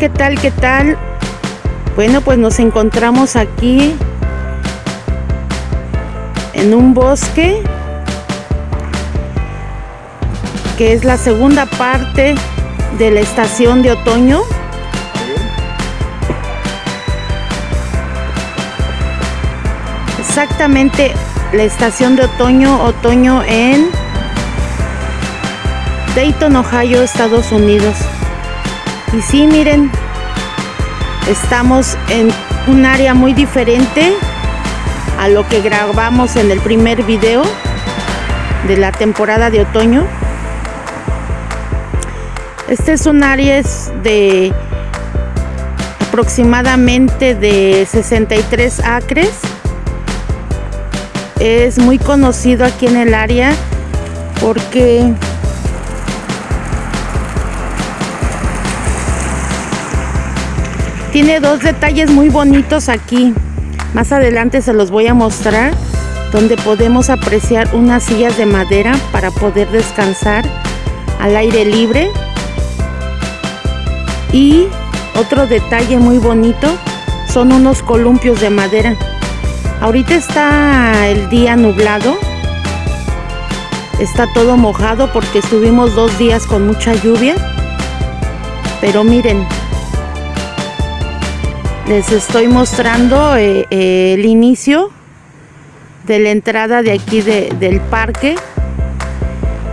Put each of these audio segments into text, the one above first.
¿qué tal? ¿Qué tal? Bueno, pues nos encontramos aquí en un bosque que es la segunda parte de la estación de otoño. Exactamente la estación de otoño, otoño en Dayton, Ohio, Estados Unidos. Y sí, miren, estamos en un área muy diferente a lo que grabamos en el primer video de la temporada de otoño. Este es un área de aproximadamente de 63 acres. Es muy conocido aquí en el área porque Tiene dos detalles muy bonitos aquí. Más adelante se los voy a mostrar donde podemos apreciar unas sillas de madera para poder descansar al aire libre. Y otro detalle muy bonito son unos columpios de madera. Ahorita está el día nublado. Está todo mojado porque estuvimos dos días con mucha lluvia. Pero miren, les estoy mostrando eh, eh, el inicio de la entrada de aquí del parque.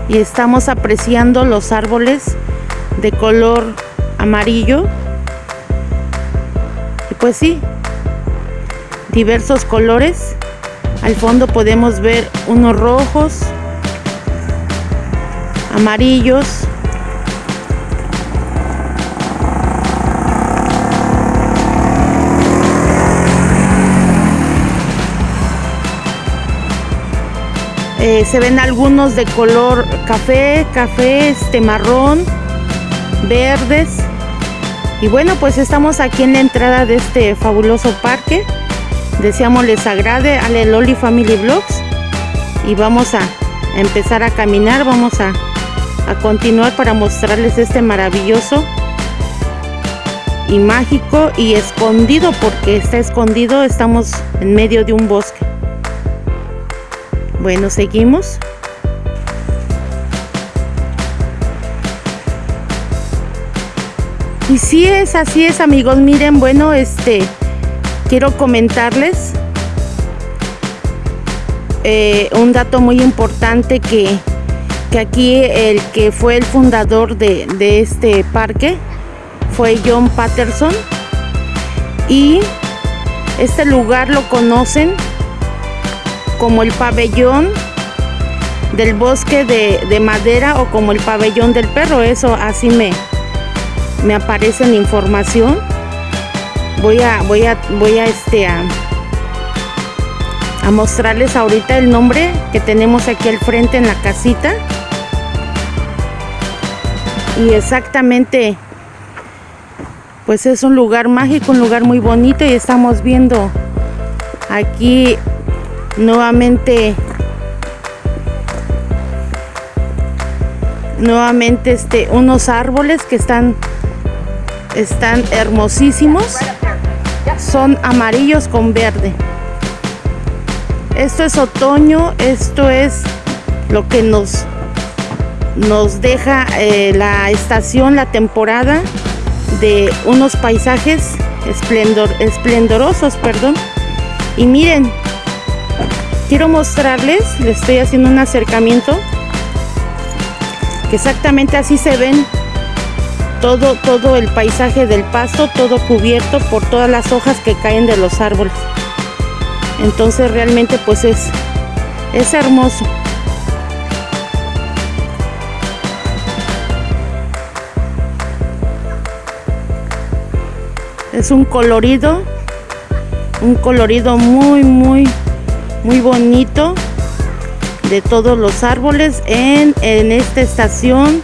Y estamos apreciando los árboles de color amarillo. Y pues sí diversos colores. Al fondo podemos ver unos rojos amarillos Eh, se ven algunos de color café, café, este marrón, verdes. Y bueno, pues estamos aquí en la entrada de este fabuloso parque. Deseamos les agrade a Loli Family Vlogs. Y vamos a empezar a caminar, vamos a, a continuar para mostrarles este maravilloso y mágico y escondido porque está escondido, estamos en medio de un bosque. Bueno, seguimos. Y sí es, así es amigos, miren, bueno, este, quiero comentarles eh, un dato muy importante que, que, aquí el que fue el fundador de, de este parque fue John Patterson y este lugar lo conocen como el pabellón del bosque de, madera o como el pabellón del perro. Eso así me, me aparece en información. Voy a, voy a, voy a este a, a mostrarles ahorita el nombre que tenemos aquí al frente en la casita. Y exactamente, pues es un lugar mágico, un lugar muy bonito y estamos viendo aquí nuevamente nuevamente este unos árboles que están están hermosísimos. Son amarillos con verde. Esto es otoño esto es lo que nos nos deja eh, la estación la temporada de unos paisajes esplendor, esplendorosos perdón. Y miren quiero mostrarles, les estoy haciendo un acercamiento, que exactamente así se ven todo, todo el paisaje del pasto, todo cubierto por todas las hojas que caen de los árboles. Entonces realmente pues es, es hermoso. Es un colorido, un colorido muy, muy muy bonito de todos los árboles en, en esta estación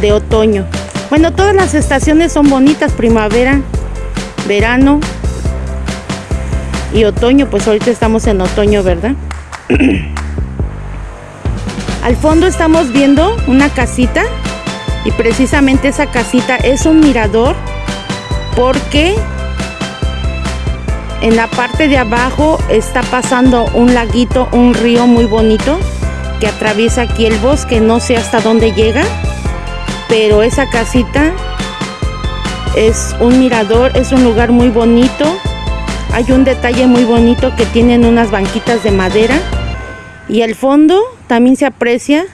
de otoño. Bueno, todas las estaciones son bonitas, primavera, verano y otoño, pues ahorita estamos en otoño, ¿verdad? Al fondo estamos viendo una casita y precisamente esa casita es un mirador porque en la parte de abajo está pasando un laguito, un río muy bonito que atraviesa aquí el bosque. No sé hasta dónde llega, pero esa casita es un mirador, es un lugar muy bonito. Hay un detalle muy bonito que tienen unas banquitas de madera y al fondo también se aprecia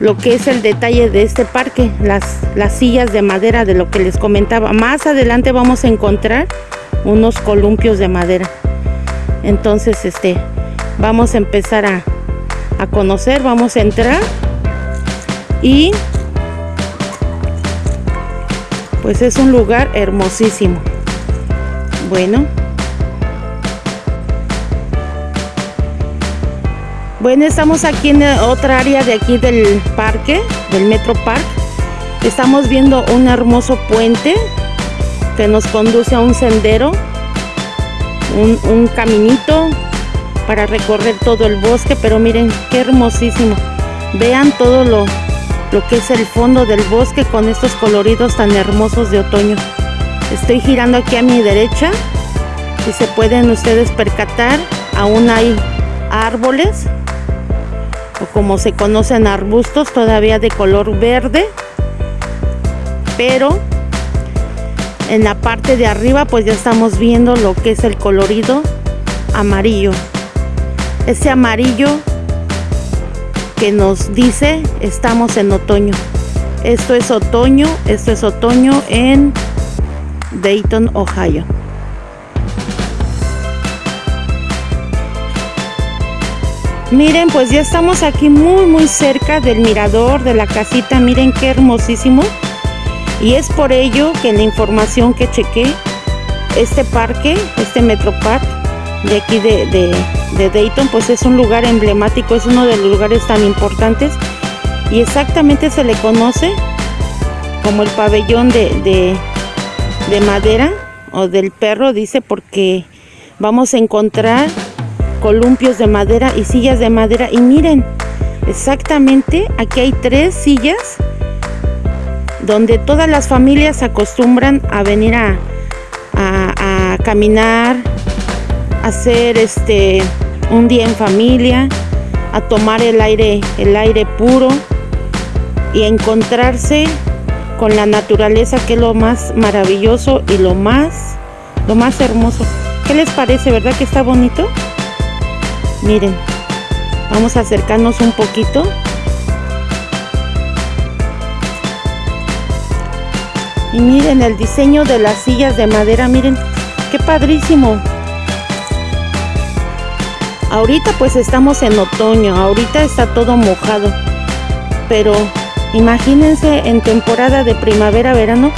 lo que es el detalle de este parque, las, las sillas de madera de lo que les comentaba. Más adelante vamos a encontrar unos columpios de madera. Entonces, este, vamos a empezar a, a conocer, vamos a entrar y pues es un lugar hermosísimo. Bueno. Bueno, estamos aquí en otra área de aquí del parque, del Metro Park. Estamos viendo un hermoso puente que nos conduce a un sendero, un, caminito para recorrer todo el bosque, pero miren qué hermosísimo. Vean todo lo, lo que es el fondo del bosque con estos coloridos tan hermosos de otoño. Estoy girando aquí a mi derecha y se pueden ustedes percatar, aún hay árboles o como se conocen arbustos todavía de color verde. Pero en la parte de arriba pues ya estamos viendo lo que es el colorido amarillo. Ese amarillo que nos dice estamos en otoño. Esto es otoño esto es otoño en Dayton Ohio Miren, pues ya estamos aquí muy muy cerca del mirador de la casita. Miren qué hermosísimo. Y es por ello que la información que chequé, este parque, este Metro Park de aquí de, Dayton, pues es un lugar emblemático, es uno de los lugares tan importantes. Y exactamente se le conoce como el pabellón de, de madera o del perro, dice, porque vamos a encontrar columpios de madera y sillas de madera. Y miren, exactamente aquí hay tres sillas donde todas las familias acostumbran a venir a, a, caminar, a hacer este un día en familia, a tomar el aire, el aire puro y encontrarse con la naturaleza que es lo más maravilloso y lo más lo más hermoso. ¿Qué les parece, verdad que está bonito? Miren vamos a acercarnos un poquito. Y miren el diseño de las sillas de madera miren qué padrísimo. Ahorita pues estamos en otoño ahorita está todo mojado. Pero imagínense en temporada de primavera verano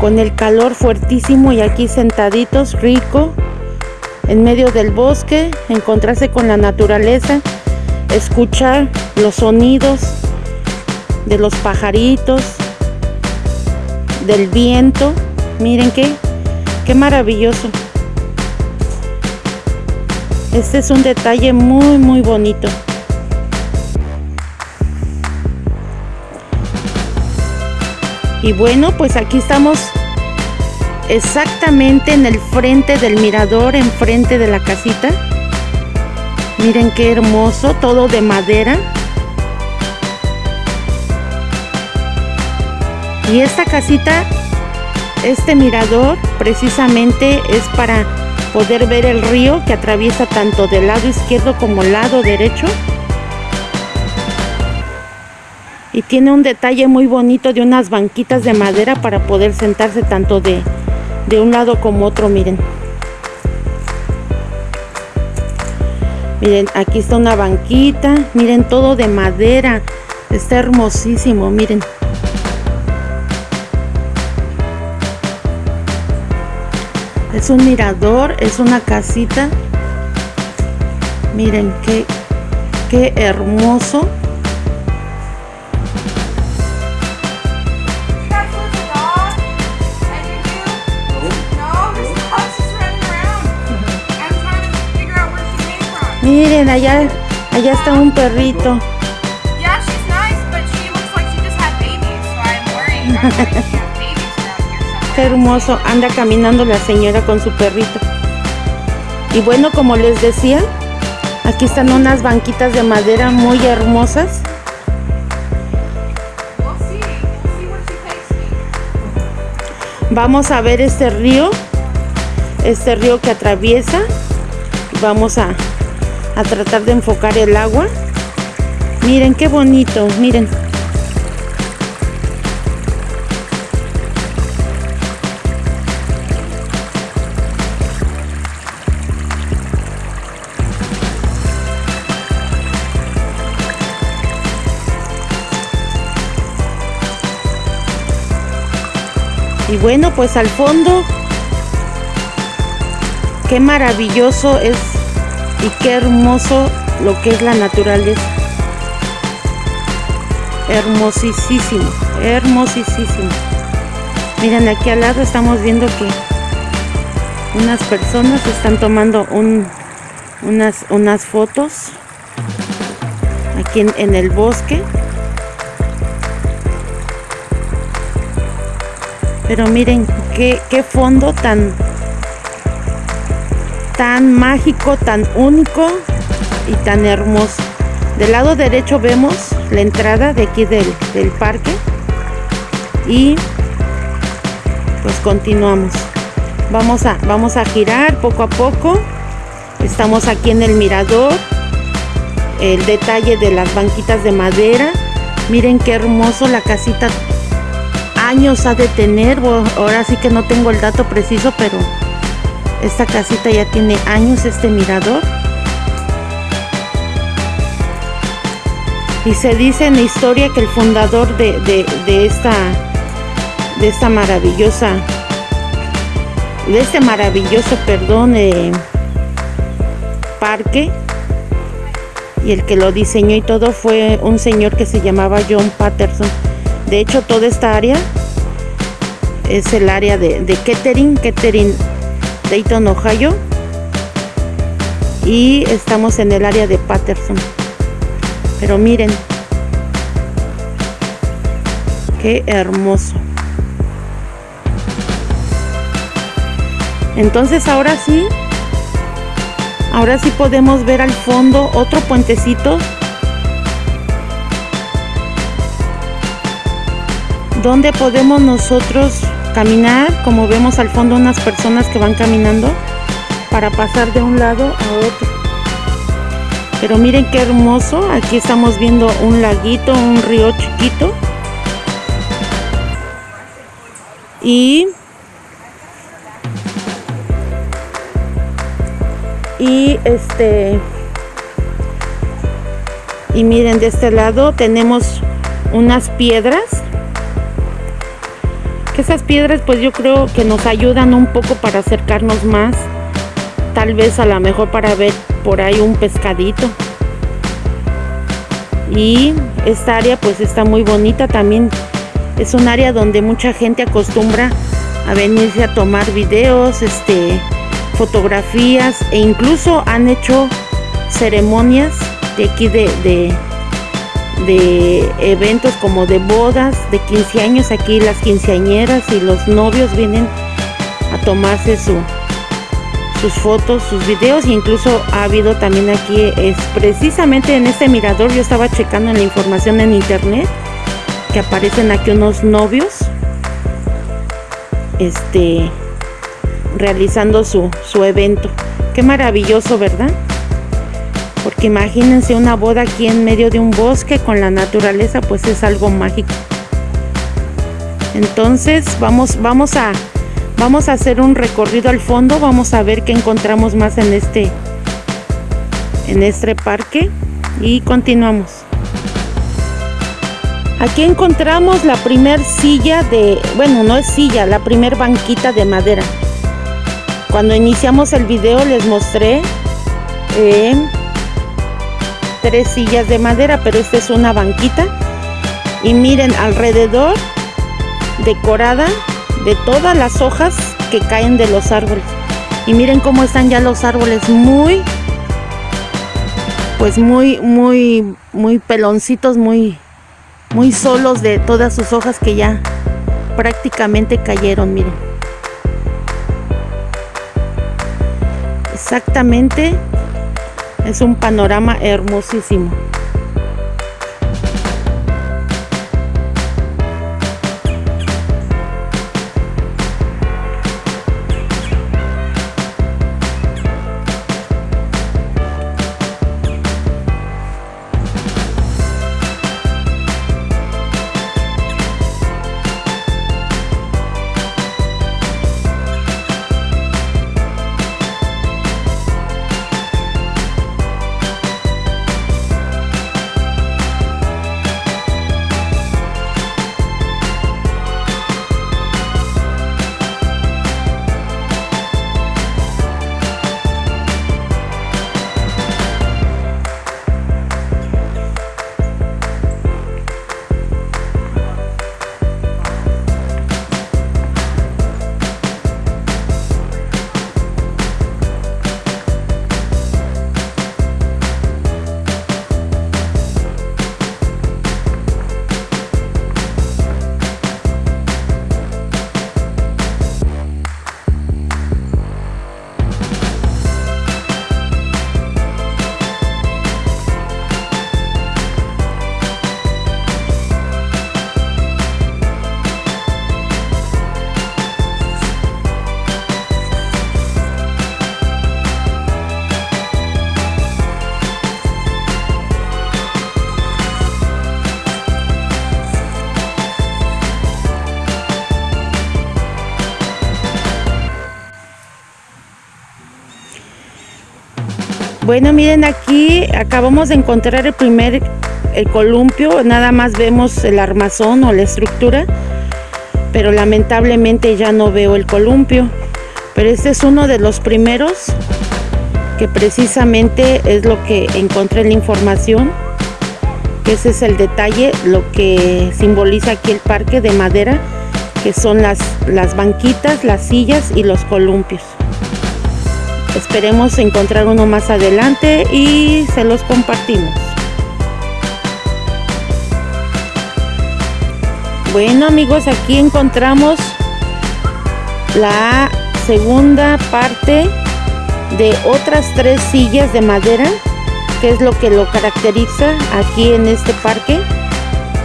con el calor fuertísimo y aquí sentaditos rico en medio del bosque, encontrarse con la naturaleza, escuchar los sonidos de los pajaritos, del viento. Miren qué, qué maravilloso. Este es un detalle muy, muy bonito. Y bueno, pues aquí estamos exactamente en el frente del mirador, enfrente de la casita. Miren qué hermoso, todo de madera. Y esta casita, este mirador, precisamente es para poder ver el río que atraviesa tanto del lado izquierdo como lado derecho. Y tiene un detalle muy bonito de unas banquitas de madera para poder sentarse tanto de de un lado como otro miren. Miren aquí está una banquita miren todo de madera está hermosísimo miren. Es un mirador es una casita. Miren qué qué hermoso Miren, allá, allá está un perrito. qué hermoso. Anda caminando la señora con su perrito. Y bueno, como les decía, aquí están unas banquitas de madera muy hermosas. Vamos a ver este río, este río que atraviesa. Vamos a, a tratar de enfocar el agua. Miren qué bonito, miren. Y bueno, pues al fondo, qué maravilloso es y qué hermoso lo que es la naturaleza. Hermosísimo, hermosísimo. Miren, aquí al lado estamos viendo que unas personas están tomando unas, unas fotos aquí en el bosque. Pero miren qué, fondo tan, tan mágico, tan único y tan hermoso. Del lado derecho vemos la entrada de aquí del, del parque y pues continuamos. Vamos a, vamos a girar poco a poco. Estamos aquí en el mirador. El detalle de las banquitas de madera. Miren qué hermoso la casita años ha de tener, ahora sí que no tengo el dato preciso, pero esta casita ya tiene años, este mirador. Y se dice en la historia que el fundador de, esta, de esta maravillosa, de este maravilloso, perdón, eh, parque, y el que lo diseñó y todo fue un señor que se llamaba John Patterson. De hecho, toda esta área es el área de, de Kettering, Kettering, Dayton, Ohio. Y estamos en el área de Patterson. Pero miren, qué hermoso. Entonces ahora sí, ahora sí podemos ver al fondo otro puentecito donde podemos nosotros caminar, como vemos al fondo unas personas que van caminando para pasar de un lado a otro. Pero miren qué hermoso, aquí estamos viendo un laguito, un río chiquito. Y y este y miren de este lado tenemos unas piedras esas piedras pues yo creo que nos ayudan un poco para acercarnos más. Tal vez a lo mejor para ver por ahí un pescadito. Y esta área pues está muy bonita también. Es un área donde mucha gente acostumbra a venirse a tomar videos, este, fotografías e incluso han hecho ceremonias de aquí de, de de eventos como de bodas, de 15 años, aquí las quinceañeras y los novios vienen a tomarse su, sus fotos, sus videos e incluso ha habido también aquí, es precisamente en este mirador, yo estaba checando la información en internet, que aparecen aquí unos novios, este, realizando su, su evento. Qué maravilloso, ¿verdad? Porque imagínense una boda aquí en medio de un bosque con la naturaleza, pues es algo mágico. Entonces vamos, vamos, a, vamos a hacer un recorrido al fondo, vamos a ver qué encontramos más en este, en este parque y continuamos. Aquí encontramos la primer silla de, bueno, no es silla, la primer banquita de madera. Cuando iniciamos el video les mostré eh, tres sillas de madera, pero esta es una banquita. Y miren alrededor, decorada de todas las hojas que caen de los árboles. Y miren cómo están ya los árboles muy, pues muy, muy, muy peloncitos, muy, muy solos de todas sus hojas que ya prácticamente cayeron, miren. Exactamente es un panorama hermosísimo. Bueno, miren aquí acabamos de encontrar el primer el columpio, nada más vemos el armazón o la estructura, pero lamentablemente ya no veo el columpio. Pero este es uno de los primeros que precisamente es lo que encontré en la información, que ese es el detalle, lo que simboliza aquí el parque de madera, que son las, las banquitas, las sillas y los columpios. Esperemos encontrar uno más adelante y se los compartimos. Bueno amigos, aquí encontramos la segunda parte de otras tres sillas de madera, que es lo que lo caracteriza aquí en este parque,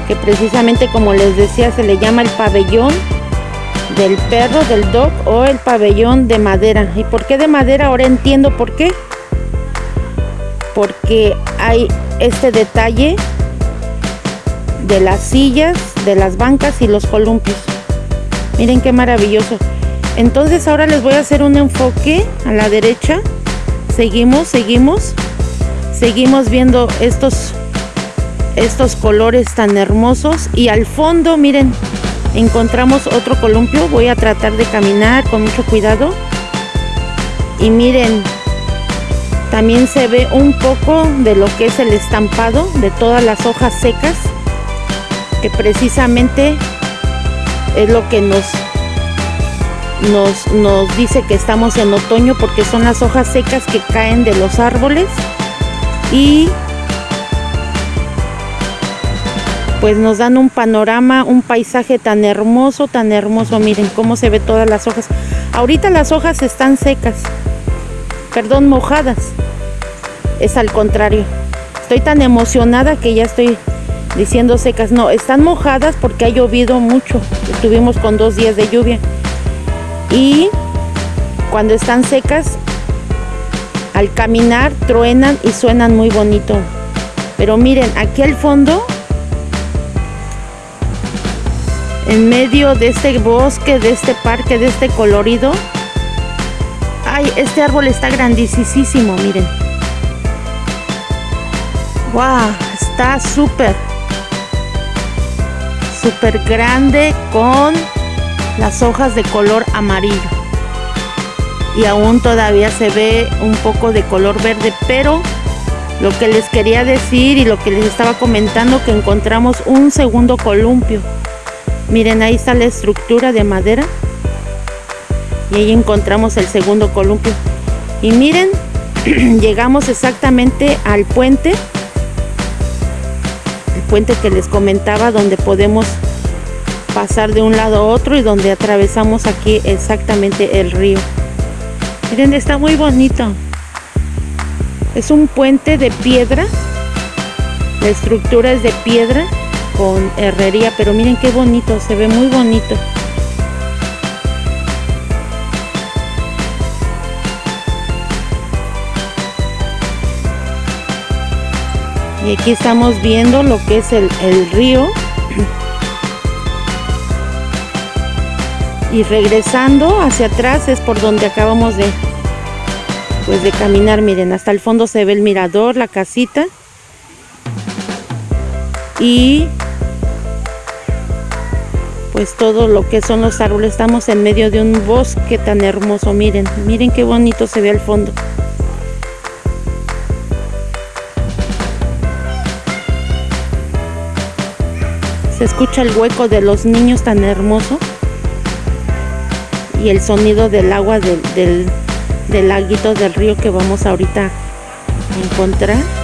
que precisamente como les decía se le llama el pabellón del perro, del dog o el pabellón de madera. ¿Y por qué de madera? Ahora entiendo por qué. Porque hay este detalle de las sillas, de las bancas y los columpios. Miren qué maravilloso. Entonces ahora les voy a hacer un enfoque a la derecha. Seguimos, seguimos. Seguimos viendo estos, estos colores tan hermosos. Y al fondo, miren, encontramos otro columpio voy a tratar de caminar con mucho cuidado. Y miren también se ve un poco de lo que es el estampado de todas las hojas secas que precisamente es lo que nos nos, nos dice que estamos en otoño porque son las hojas secas que caen de los árboles. Y pues nos dan un panorama, un paisaje tan hermoso, tan hermoso. Miren cómo se ve todas las hojas. Ahorita las hojas están secas, perdón, mojadas. Es al contrario. Estoy tan emocionada que ya estoy diciendo secas. No, están mojadas porque ha llovido mucho. Estuvimos con dos días de lluvia. Y cuando están secas, al caminar truenan y suenan muy bonito. Pero miren, aquí al fondo en medio de este bosque, de este parque, de este colorido. Ay, este árbol está grandísimo, miren. Wow, está súper, súper grande con las hojas de color amarillo. Y aún todavía se ve un poco de color verde, pero lo que les quería decir y lo que les estaba comentando que encontramos un segundo columpio Miren, ahí está la estructura de madera. Y ahí encontramos el segundo columpio. Y miren, llegamos exactamente al puente. El puente que les comentaba donde podemos pasar de un lado a otro y donde atravesamos aquí exactamente el río. Miren, está muy bonito. Es un puente de piedra. La estructura es de piedra con herrería, pero miren qué bonito, se ve muy bonito. Y aquí estamos viendo lo que es el, el río. Y regresando hacia atrás es por donde acabamos de, pues de caminar. Miren, hasta el fondo se ve el mirador, la casita. Y pues todo lo que son los árboles. Estamos en medio de un bosque tan hermoso. Miren, miren qué bonito se ve al fondo. Se escucha el hueco de los niños tan hermoso. Y el sonido del agua del, del, del laguito del río que vamos ahorita a encontrar.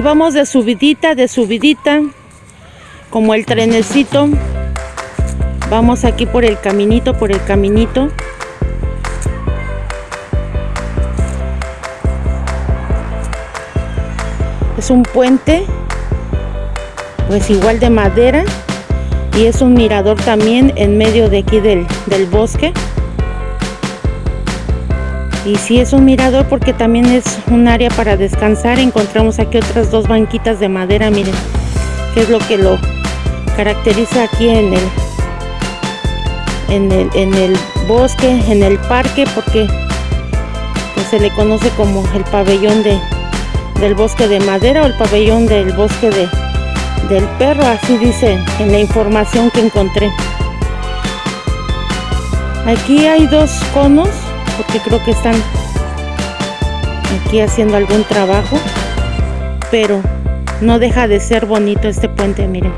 Vamos de subidita, de subidita, como el trenecito. Vamos aquí por el caminito, por el caminito. Es un puente, pues igual de madera. Y es un mirador también en medio de aquí del, del bosque. Y sí es un mirador porque también es un área para descansar. Encontramos aquí otras dos banquitas de madera, miren, que es lo que lo caracteriza aquí en el, en el, en el bosque, en el parque, porque pues, se le conoce como el pabellón de, del bosque de madera o el pabellón del bosque de, del perro, así dice en la información que encontré. Aquí hay dos conos porque creo que están aquí haciendo algún trabajo pero no deja de ser bonito este puente miren.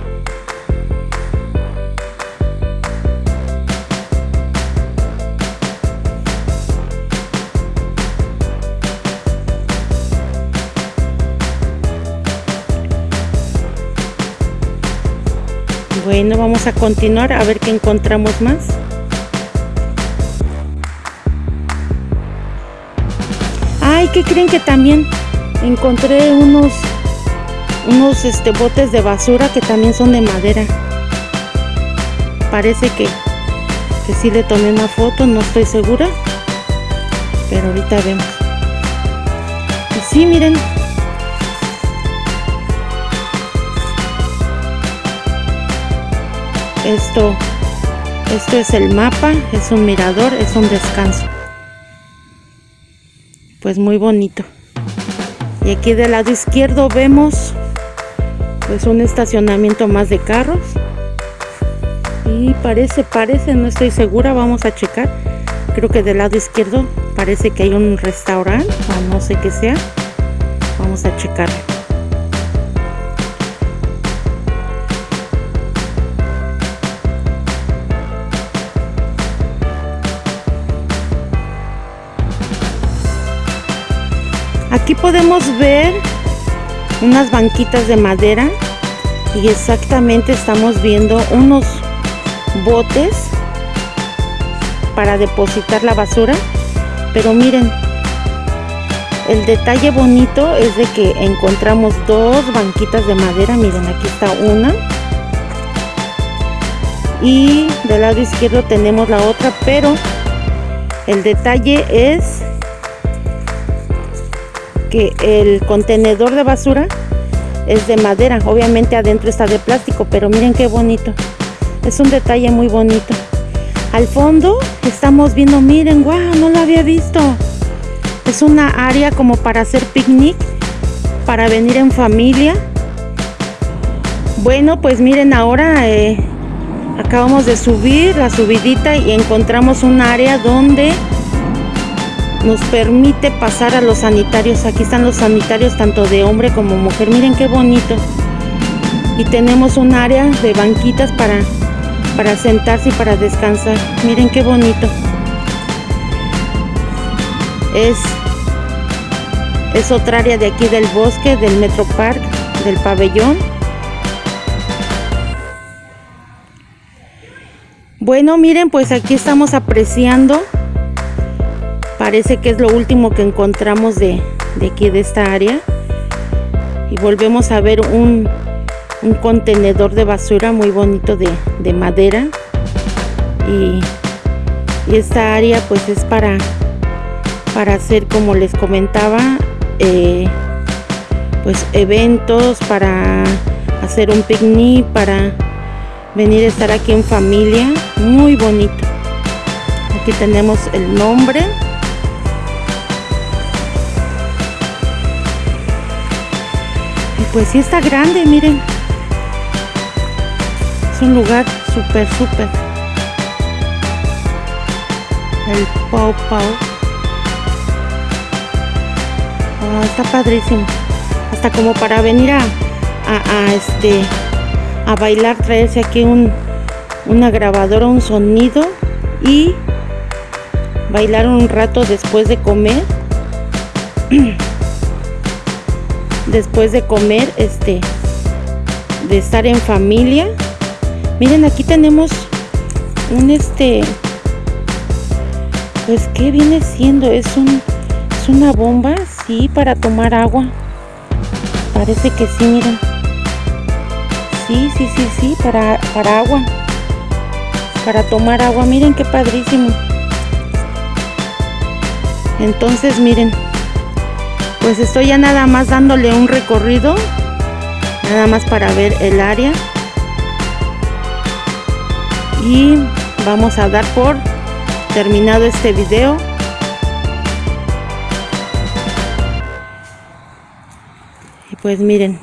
Bueno vamos a continuar a ver qué encontramos más Ay, ¿qué creen que también encontré unos unos este botes de basura que también son de madera? Parece que que sí le tomé una foto, no estoy segura. Pero ahorita vemos. Y sí, miren. Esto esto es el mapa, es un mirador, es un descanso pues muy bonito. Y aquí del lado izquierdo vemos pues un estacionamiento más de carros. Y parece, parece, no estoy segura, vamos a checar. Creo que del lado izquierdo parece que hay un restaurante o no sé qué sea. Vamos a checar Aquí podemos ver unas banquitas de madera y exactamente estamos viendo unos botes para depositar la basura. Pero miren el detalle bonito es de que encontramos dos banquitas de madera. Miren aquí está una. Y del lado izquierdo tenemos la otra pero el detalle es que el contenedor de basura es de madera. Obviamente adentro está de plástico pero miren qué bonito. Es un detalle muy bonito. Al fondo estamos viendo miren wow no lo había visto. Es una área como para hacer picnic para venir en familia. Bueno pues miren ahora eh, acabamos de subir la subidita y encontramos un área donde nos permite pasar a los sanitarios. Aquí están los sanitarios tanto de hombre como mujer. Miren qué bonito. Y tenemos un área de banquitas para para sentarse y para descansar. Miren qué bonito. Es es otra área de aquí del bosque del Metro Park del pabellón. Bueno, miren, pues aquí estamos apreciando. Parece que es lo último que encontramos de, aquí, de esta área. Y volvemos a ver un, contenedor de basura muy bonito de, madera. Y, esta área pues es para, para hacer, como les comentaba, eh, pues eventos, para hacer un picnic, para venir a estar aquí en familia muy bonito aquí tenemos el nombre pues sí está grande miren. Es un lugar súper súper. El Pau Pau. Oh, está padrísimo. Hasta como para venir a, a este a bailar, traerse aquí un, una grabadora, un sonido y bailar un rato después de comer. después de comer, este, de estar en familia. Miren, aquí tenemos un este, pues, ¿qué viene siendo? Es un, es una bomba, sí, para tomar agua. Parece que sí, miren. Sí, sí, sí, sí, para, para agua. Para tomar agua. Miren qué padrísimo. Entonces, miren. Pues estoy ya nada más dándole un recorrido. Nada más para ver el área. Y vamos a dar por terminado este video. Y pues miren,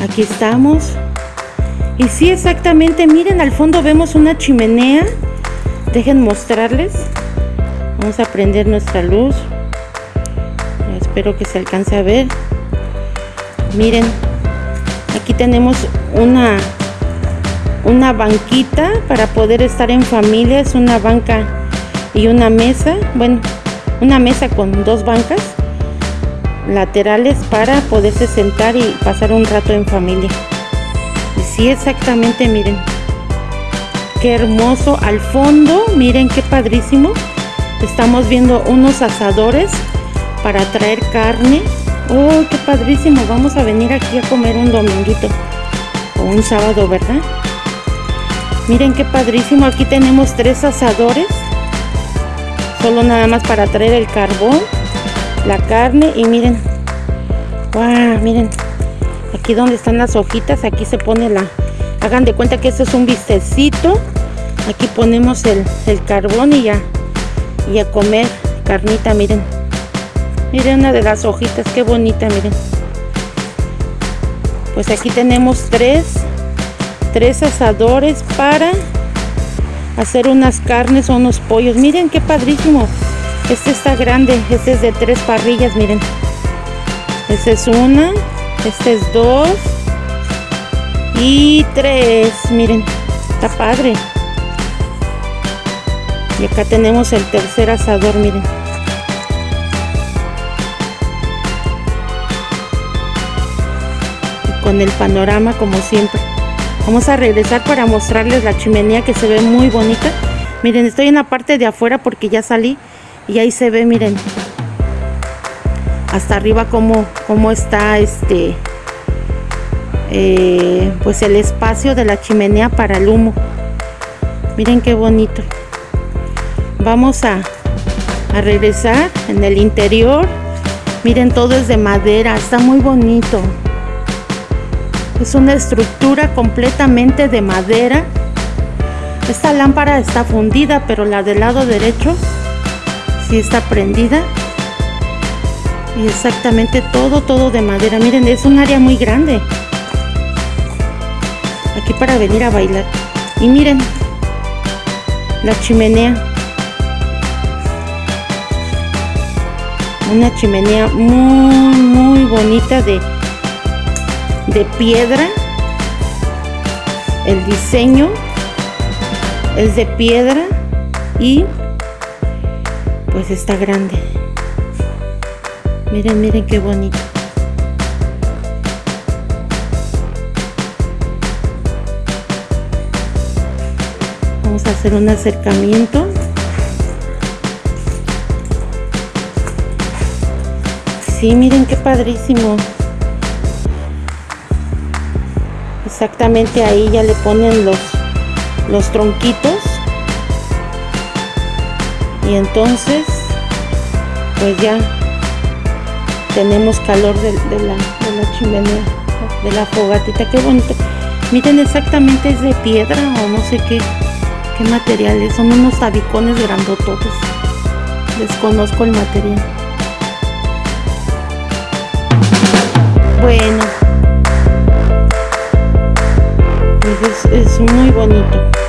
aquí estamos. Y sí, exactamente, miren, al fondo vemos una chimenea. Dejen mostrarles. Vamos a prender nuestra luz. Espero que se alcance a ver. Miren, aquí tenemos una, una banquita para poder estar en familia. Es una banca y una mesa. Bueno, una mesa con dos bancas laterales para poderse sentar y pasar un rato en familia. Sí, exactamente, miren. Qué hermoso. Al fondo, miren qué padrísimo. Estamos viendo unos asadores para traer carne. ¡Oh, qué padrísimo! Vamos a venir aquí a comer un dominguito o un sábado, ¿verdad? Miren qué padrísimo. Aquí tenemos tres asadores. Solo nada más para traer el carbón, la carne y miren. ¡Wow! Miren aquí donde están las hojitas aquí se pone la hagan de cuenta que esto es un bistecito aquí ponemos el, carbón y ya y a comer carnita miren miren una de las hojitas qué bonita miren pues aquí tenemos tres tres asadores para hacer unas carnes o unos pollos miren qué padrísimo este está grande este es de tres parrillas miren esta es una este es dos. Y tres. Miren, está padre. Y acá tenemos el tercer asador, miren. Con el panorama como siempre. Vamos a regresar para mostrarles la chimenea que se ve muy bonita. Miren, estoy en la parte de afuera porque ya salí y ahí se ve, miren. Hasta arriba cómo, cómo está este... Eh, pues el espacio de la chimenea para el humo. Miren qué bonito. Vamos a, a regresar en el interior. Miren, todo es de madera. Está muy bonito. Es una estructura completamente de madera. Esta lámpara está fundida, pero la del lado derecho sí está prendida. Y exactamente todo, todo de madera. Miren, es un área muy grande. Aquí para venir a bailar. Y miren, la chimenea. Una chimenea muy, muy bonita de de piedra. El diseño es de piedra y pues está grande. Miren, miren qué bonito. Vamos a hacer un acercamiento. Sí, miren qué padrísimo. Exactamente ahí ya le ponen los los tronquitos. Y entonces pues ya tenemos calor de, la, chimenea de la fogatita. Qué bonito. Miren exactamente es de piedra o no sé qué qué materiales son unos tabicones grandototes. Desconozco el material. Bueno es, muy bonito